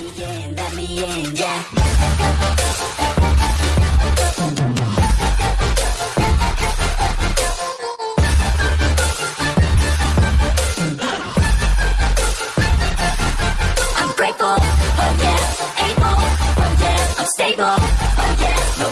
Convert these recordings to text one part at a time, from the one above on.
me in, let me in, yeah. Oh yeah, oh yeah, stable, oh yeah, no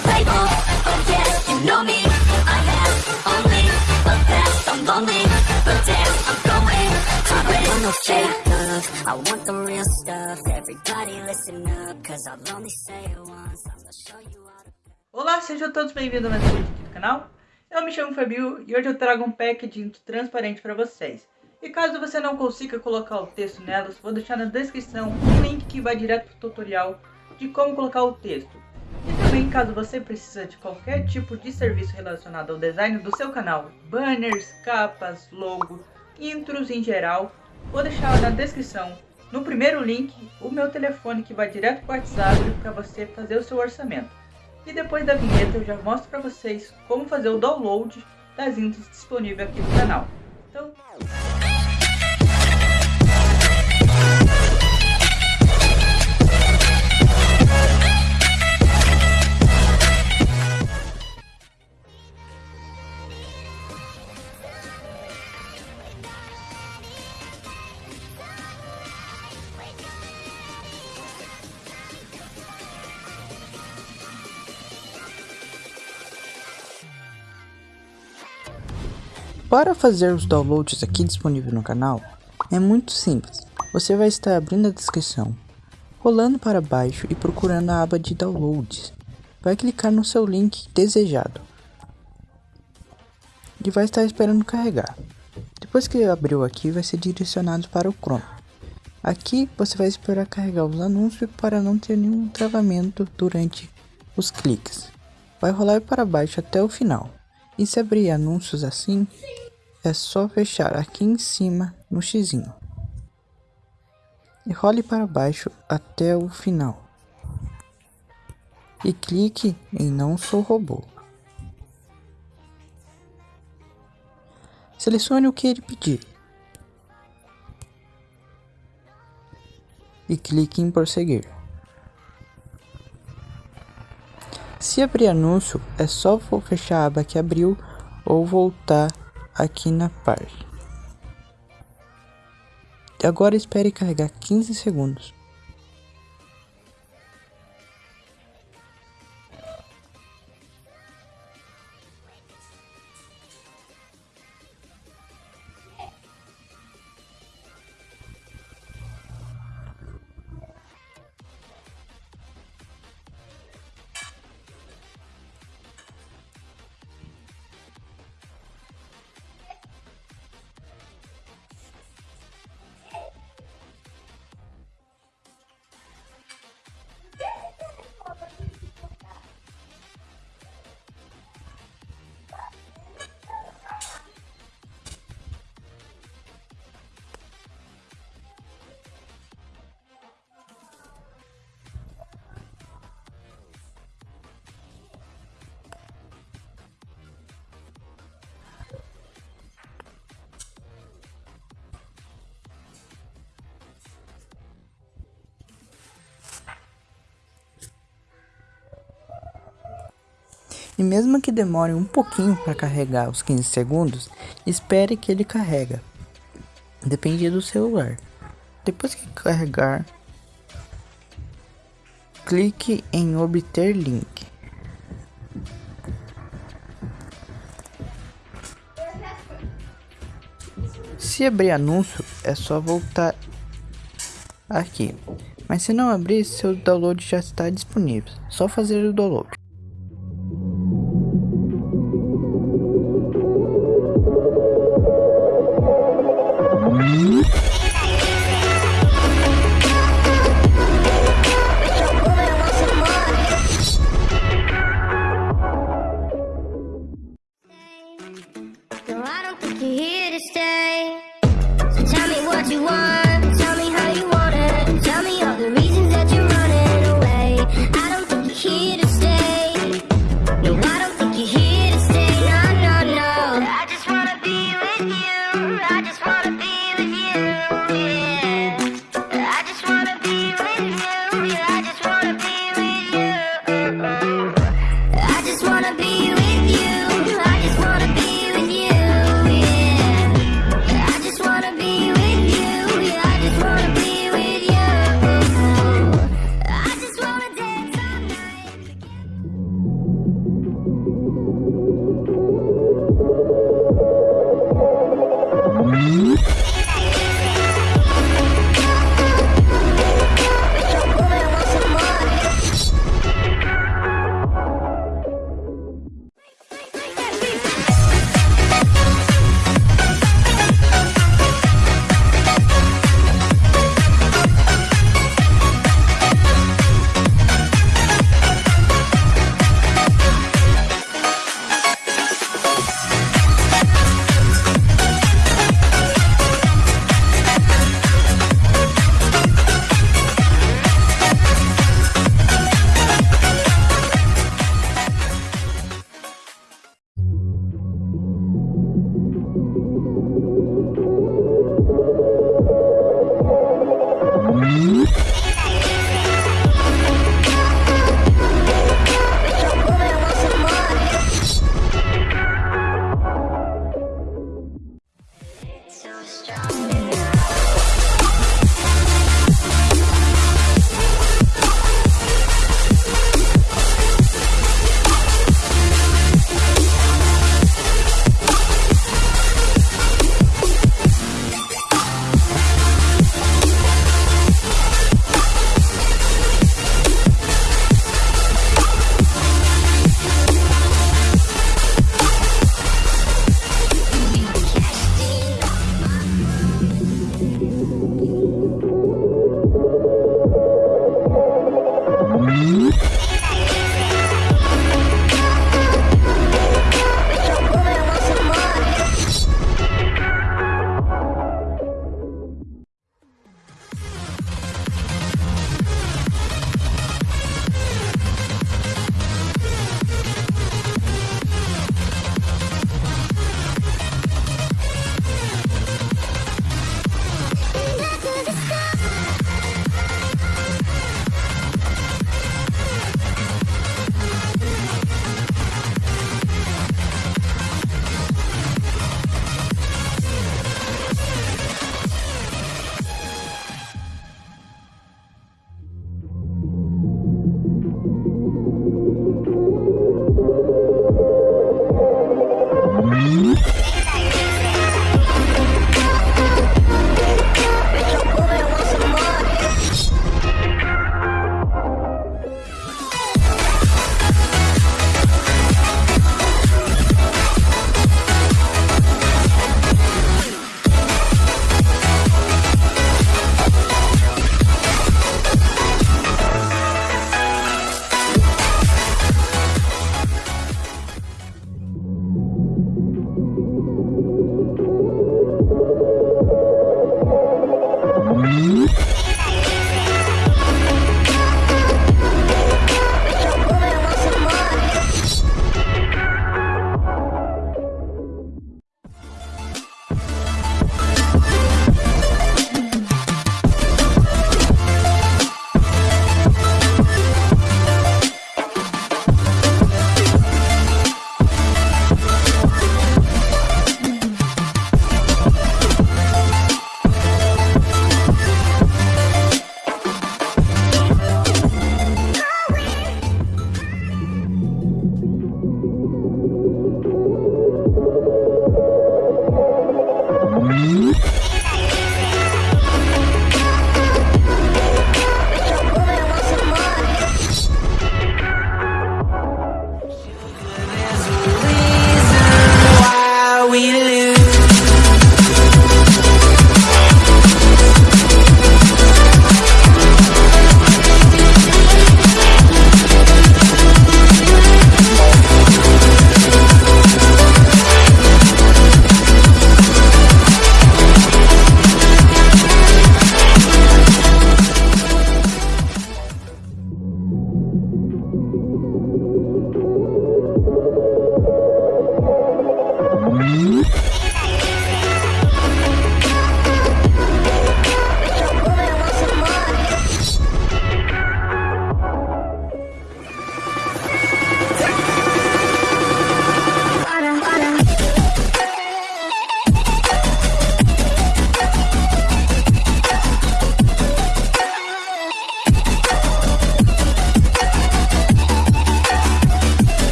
oh yeah, you know me, I have only a past, I'm lonely, but damn, I'm going to win. Want I want the real stuff, everybody listen up, cause I'll only say it once, show you all the Olá, sejam todos bem-vindos a mais um vídeo aqui do canal. Eu me chamo Fabio e hoje eu trago um pack de intro transparente para vocês. E caso você não consiga colocar o texto nelas, vou deixar na descrição um link que vai direto para o tutorial de como colocar o texto. E também, caso você precisa de qualquer tipo de serviço relacionado ao design do seu canal, banners, capas, logo, intros em geral, vou deixar na descrição, no primeiro link, o meu telefone que vai direto para o WhatsApp para você fazer o seu orçamento. E depois da vinheta eu já mostro para vocês como fazer o download das intros disponível aqui no canal. Então, Para fazer os downloads aqui disponível no canal, é muito simples. Você vai estar abrindo a descrição, rolando para baixo e procurando a aba de downloads. Vai clicar no seu link desejado e vai estar esperando carregar. Depois que abriu aqui, vai ser direcionado para o Chrome. Aqui você vai esperar carregar os anúncios para não ter nenhum travamento durante os cliques. Vai rolar para baixo até o final. E se abrir anúncios assim, é só fechar aqui em cima no xizinho. E role para baixo até o final. E clique em não sou robô. Selecione o que ele pedir. E clique em prosseguir. Se abrir anúncio, é só fechar a aba que abriu ou voltar aqui na parte. Agora espere carregar 15 segundos. Mesmo que demore um pouquinho para carregar os 15 segundos, espere que ele carrega. Depende do celular. Depois que carregar, clique em obter link. Se abrir anúncio, é só voltar aqui. Mas se não abrir, seu download já está disponível. Só fazer o download. What you want.